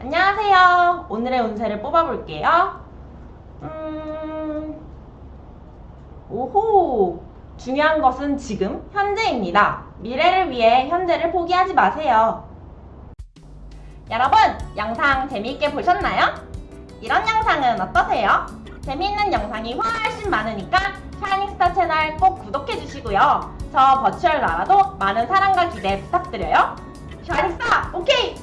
안녕하세요. 오늘의 운세를 뽑아볼게요. 음, 오호. 중요한 것은 지금, 현재입니다. 미래를 위해 현재를 포기하지 마세요. 여러분, 영상 재미있게 보셨나요? 이런 영상은 어떠세요? 재미있는 영상이 훨씬 많으니까 샤이닝스타 채널 꼭 구독해주시고요. 저 버추얼 나라도 많은 사랑과 기대 부탁드려요. 샤이닝스타, 오케이,